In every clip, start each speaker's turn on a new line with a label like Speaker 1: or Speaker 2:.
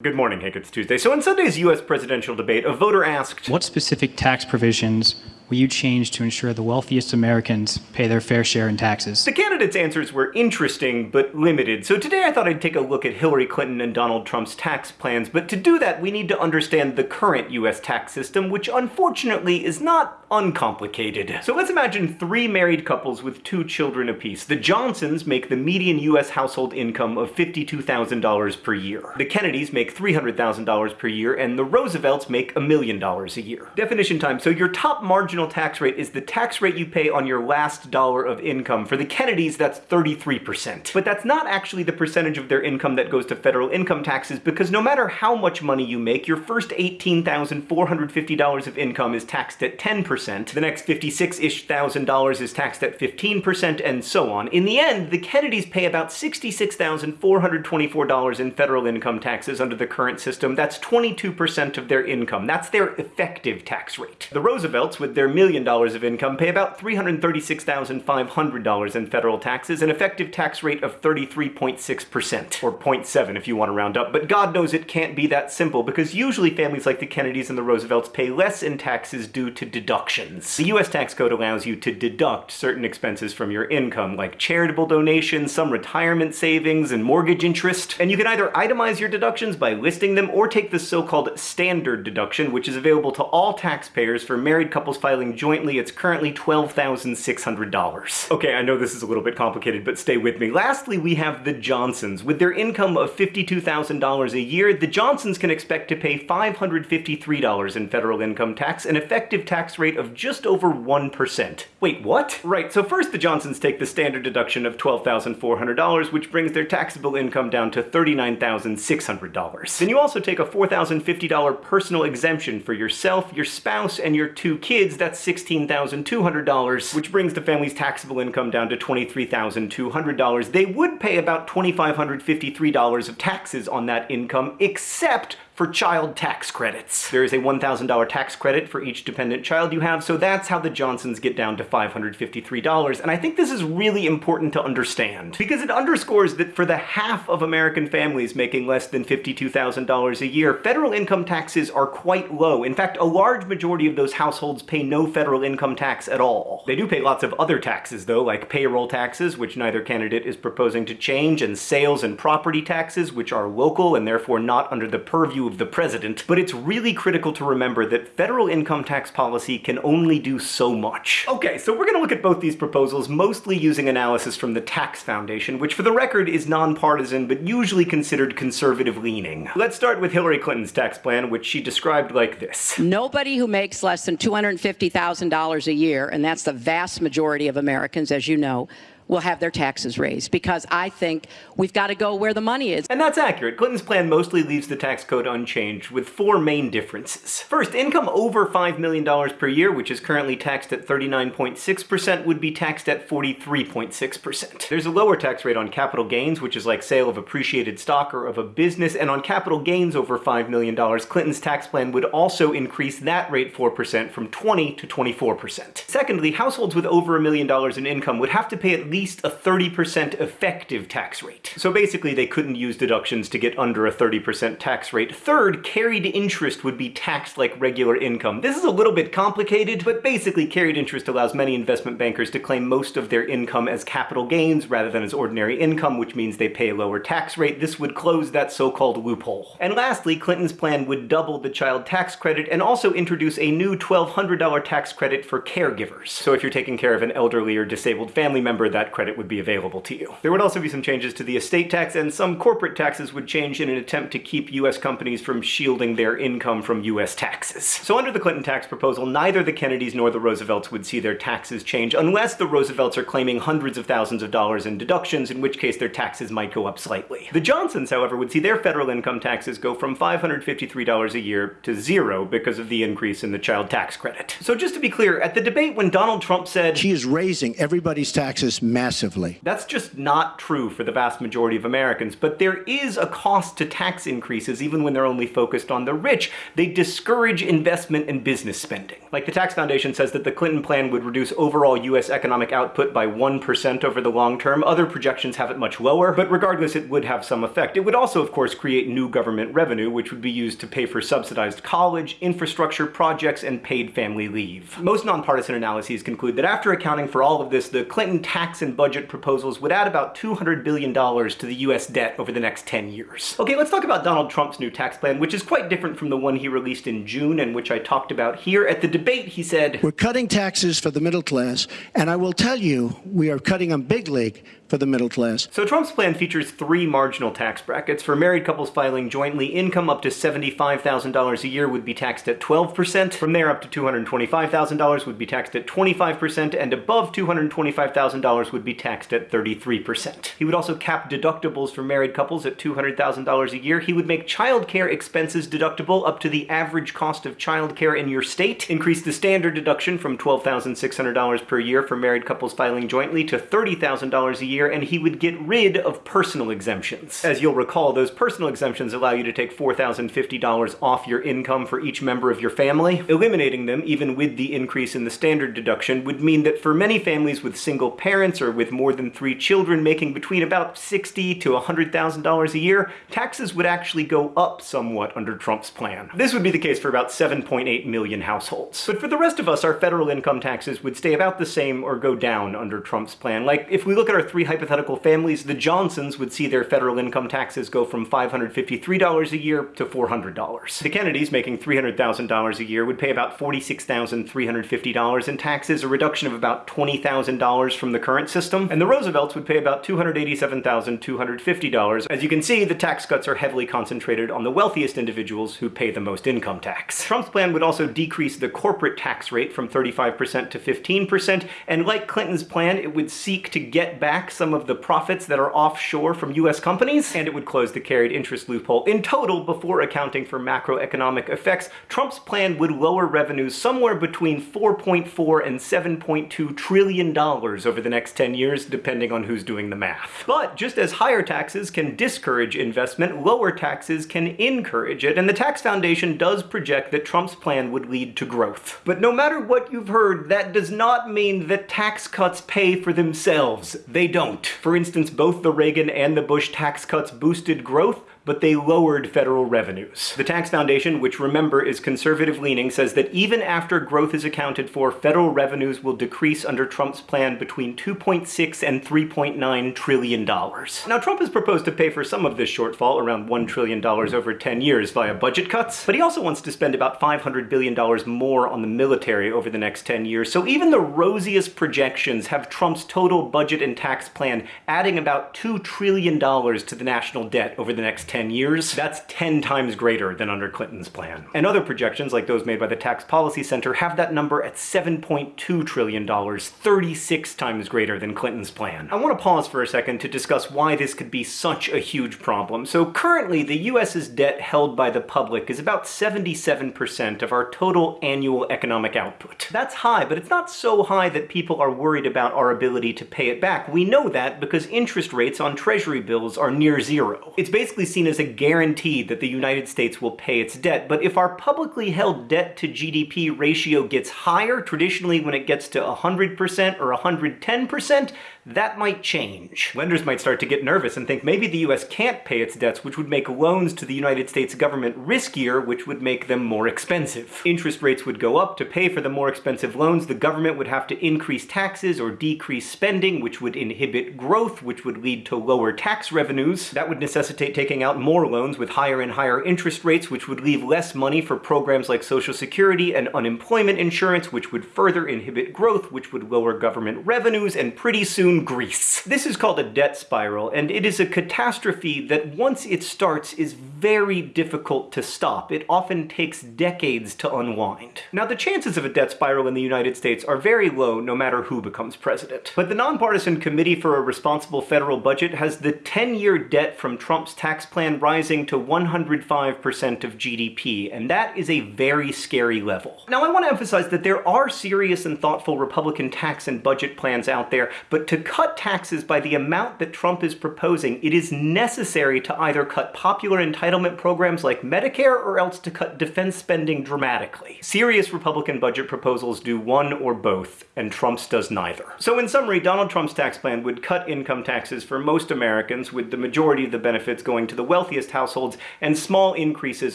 Speaker 1: Good morning, Hank. It's Tuesday. So in Sunday's U.S. presidential debate, a voter asked,
Speaker 2: What specific tax provisions will you change to ensure the wealthiest Americans pay their fair share in taxes?
Speaker 1: The candidates' answers were interesting but limited, so today I thought I'd take a look at Hillary Clinton and Donald Trump's tax plans, but to do that we need to understand the current US tax system, which unfortunately is not uncomplicated. So let's imagine three married couples with two children apiece. The Johnsons make the median US household income of $52,000 per year. The Kennedys make $300,000 per year, and the Roosevelts make a million dollars a year. Definition time. So your top marginal tax rate is the tax rate you pay on your last dollar of income. For the Kennedys, that's 33%. But that's not actually the percentage of their income that goes to federal income taxes because no matter how much money you make, your first $18,450 of income is taxed at 10%, the next 56-ish thousand dollars is taxed at 15%, and so on. In the end, the Kennedys pay about $66,424 in federal income taxes under the current system. That's 22% of their income. That's their effective tax rate. The Roosevelts, with their their million dollars of income pay about $336,500 in federal taxes, an effective tax rate of 33.6%, or 0.7 if you want to round up, but God knows it can't be that simple because usually families like the Kennedys and the Roosevelts pay less in taxes due to deductions. The US tax code allows you to deduct certain expenses from your income, like charitable donations, some retirement savings, and mortgage interest, and you can either itemize your deductions by listing them or take the so-called standard deduction, which is available to all taxpayers for married couples filing filing jointly, it's currently $12,600. Okay, I know this is a little bit complicated, but stay with me. Lastly, we have the Johnsons. With their income of $52,000 a year, the Johnsons can expect to pay $553 in federal income tax, an effective tax rate of just over 1%. Wait, what? Right, so first the Johnsons take the standard deduction of $12,400, which brings their taxable income down to $39,600. Then you also take a $4,050 personal exemption for yourself, your spouse, and your two kids that's $16,200, which brings the family's taxable income down to $23,200. They would pay about $2,553 of taxes on that income, except for child tax credits. There is a $1,000 tax credit for each dependent child you have, so that's how the Johnsons get down to $553. And I think this is really important to understand, because it underscores that for the half of American families making less than $52,000 a year, federal income taxes are quite low. In fact, a large majority of those households pay no federal income tax at all. They do pay lots of other taxes, though, like payroll taxes, which neither candidate is proposing to change, and sales and property taxes, which are local and therefore not under the purview of the president, but it's really critical to remember that federal income tax policy can only do so much. Okay, so we're gonna look at both these proposals mostly using analysis from the Tax Foundation, which for the record is nonpartisan but usually considered conservative leaning. Let's start with Hillary Clinton's tax plan, which she described like this.
Speaker 3: Nobody who makes less than $250,000 a year, and that's the vast majority of Americans, as you know, will have their taxes raised because I think we've got to go where the money is.
Speaker 1: And that's accurate. Clinton's plan mostly leaves the tax code unchanged with four main differences. First, income over $5 million per year, which is currently taxed at 39.6%, would be taxed at 43.6%. There's a lower tax rate on capital gains, which is like sale of appreciated stock or of a business, and on capital gains over $5 million, Clinton's tax plan would also increase that rate 4% from 20 to 24%. Secondly, households with over a million dollars in income would have to pay at least least a 30% effective tax rate. So basically they couldn't use deductions to get under a 30% tax rate. Third, carried interest would be taxed like regular income. This is a little bit complicated, but basically carried interest allows many investment bankers to claim most of their income as capital gains rather than as ordinary income, which means they pay a lower tax rate. This would close that so-called loophole. And lastly, Clinton's plan would double the child tax credit and also introduce a new $1,200 tax credit for caregivers. So if you're taking care of an elderly or disabled family member, that that credit would be available to you. There would also be some changes to the estate tax, and some corporate taxes would change in an attempt to keep US companies from shielding their income from US taxes. So under the Clinton tax proposal, neither the Kennedys nor the Roosevelts would see their taxes change, unless the Roosevelts are claiming hundreds of thousands of dollars in deductions, in which case their taxes might go up slightly. The Johnsons, however, would see their federal income taxes go from $553 a year to zero because of the increase in the child tax credit. So just to be clear, at the debate when Donald Trump said,
Speaker 4: She is raising everybody's taxes massively.
Speaker 1: That's just not true for the vast majority of Americans, but there is a cost to tax increases even when they're only focused on the rich. They discourage investment and business spending. Like the Tax Foundation says that the Clinton plan would reduce overall US economic output by 1% over the long term. Other projections have it much lower, but regardless, it would have some effect. It would also, of course, create new government revenue, which would be used to pay for subsidized college, infrastructure projects, and paid family leave. Most nonpartisan analyses conclude that after accounting for all of this, the Clinton tax and budget proposals would add about $200 billion to the US debt over the next 10 years. Okay, let's talk about Donald Trump's new tax plan, which is quite different from the one he released in June and which I talked about here. At the debate, he said,
Speaker 4: We're cutting taxes for the middle class, and I will tell you, we are cutting them big league for the middle class.
Speaker 1: So Trump's plan features three marginal tax brackets. For married couples filing jointly, income up to $75,000 a year would be taxed at 12%. From there up to $225,000 would be taxed at 25%, and above $225,000 would be taxed at 33%. He would also cap deductibles for married couples at $200,000 a year. He would make childcare expenses deductible up to the average cost of childcare in your state, increase the standard deduction from $12,600 per year for married couples filing jointly to $30,000 a year year, and he would get rid of personal exemptions. As you'll recall, those personal exemptions allow you to take $4,050 off your income for each member of your family. Eliminating them, even with the increase in the standard deduction, would mean that for many families with single parents or with more than three children making between about 60 to $100,000 a year, taxes would actually go up somewhat under Trump's plan. This would be the case for about 7.8 million households. But for the rest of us, our federal income taxes would stay about the same or go down under Trump's plan. Like, if we look at our three hypothetical families, the Johnsons would see their federal income taxes go from $553 a year to $400. The Kennedys, making $300,000 a year, would pay about $46,350 in taxes, a reduction of about $20,000 from the current system. And the Roosevelts would pay about $287,250. As you can see, the tax cuts are heavily concentrated on the wealthiest individuals who pay the most income tax. Trump's plan would also decrease the corporate tax rate from 35% to 15%, and like Clinton's plan, it would seek to get back some of the profits that are offshore from US companies, and it would close the carried interest loophole. In total, before accounting for macroeconomic effects, Trump's plan would lower revenues somewhere between 4.4 and 7.2 trillion dollars over the next 10 years, depending on who's doing the math. But just as higher taxes can discourage investment, lower taxes can encourage it, and the Tax Foundation does project that Trump's plan would lead to growth. But no matter what you've heard, that does not mean that tax cuts pay for themselves. They don't don't. For instance, both the Reagan and the Bush tax cuts boosted growth, but they lowered federal revenues. The Tax Foundation, which remember is conservative leaning, says that even after growth is accounted for, federal revenues will decrease under Trump's plan between 2.6 and 3.9 trillion dollars. Now Trump has proposed to pay for some of this shortfall, around 1 trillion dollars over 10 years via budget cuts, but he also wants to spend about 500 billion dollars more on the military over the next 10 years. So even the rosiest projections have Trump's total budget and tax plan adding about 2 trillion dollars to the national debt over the next 10 10 years, that's 10 times greater than under Clinton's plan. And other projections, like those made by the Tax Policy Center, have that number at $7.2 trillion, 36 times greater than Clinton's plan. I want to pause for a second to discuss why this could be such a huge problem. So currently, the US's debt held by the public is about 77% of our total annual economic output. That's high, but it's not so high that people are worried about our ability to pay it back. We know that because interest rates on treasury bills are near zero. It's basically seen as a guarantee that the United States will pay its debt. But if our publicly held debt to GDP ratio gets higher, traditionally when it gets to 100% or 110%, that might change. Lenders might start to get nervous and think maybe the US can't pay its debts, which would make loans to the United States government riskier, which would make them more expensive. Interest rates would go up. To pay for the more expensive loans, the government would have to increase taxes or decrease spending, which would inhibit growth, which would lead to lower tax revenues. That would necessitate taking out more loans with higher and higher interest rates, which would leave less money for programs like Social Security and unemployment insurance, which would further inhibit growth, which would lower government revenues, and pretty soon Greece. This is called a debt spiral, and it is a catastrophe that once it starts is very difficult to stop. It often takes decades to unwind. Now, the chances of a debt spiral in the United States are very low no matter who becomes president. But the Nonpartisan Committee for a Responsible Federal Budget has the 10-year debt from Trump's tax plan rising to 105% of GDP, and that is a very scary level. Now, I want to emphasize that there are serious and thoughtful Republican tax and budget plans out there, but to cut taxes by the amount that Trump is proposing, it is necessary to either cut popular entitlement programs like Medicare or else to cut defense spending dramatically. Serious Republican budget proposals do one or both, and Trump's does neither. So in summary, Donald Trump's tax plan would cut income taxes for most Americans, with the majority of the benefits going to the wealthiest households, and small increases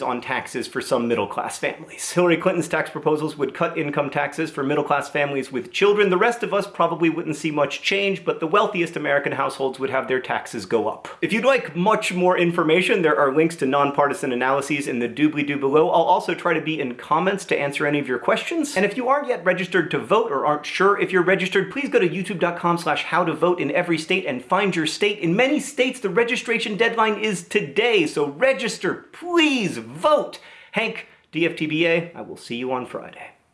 Speaker 1: on taxes for some middle-class families. Hillary Clinton's tax proposals would cut income taxes for middle-class families with children. The rest of us probably wouldn't see much change, but the wealthiest American households would have their taxes go up. If you'd like much more information, there are links to nonpartisan analyses in the doobly-doo below. I'll also try to be in comments to answer any of your questions. And if you aren't yet registered to vote or aren't sure if you're registered, please go to youtube.com slash how to vote in every state and find your state. In many states, the registration deadline is today, so register, please vote. Hank, DFTBA, I will see you on Friday.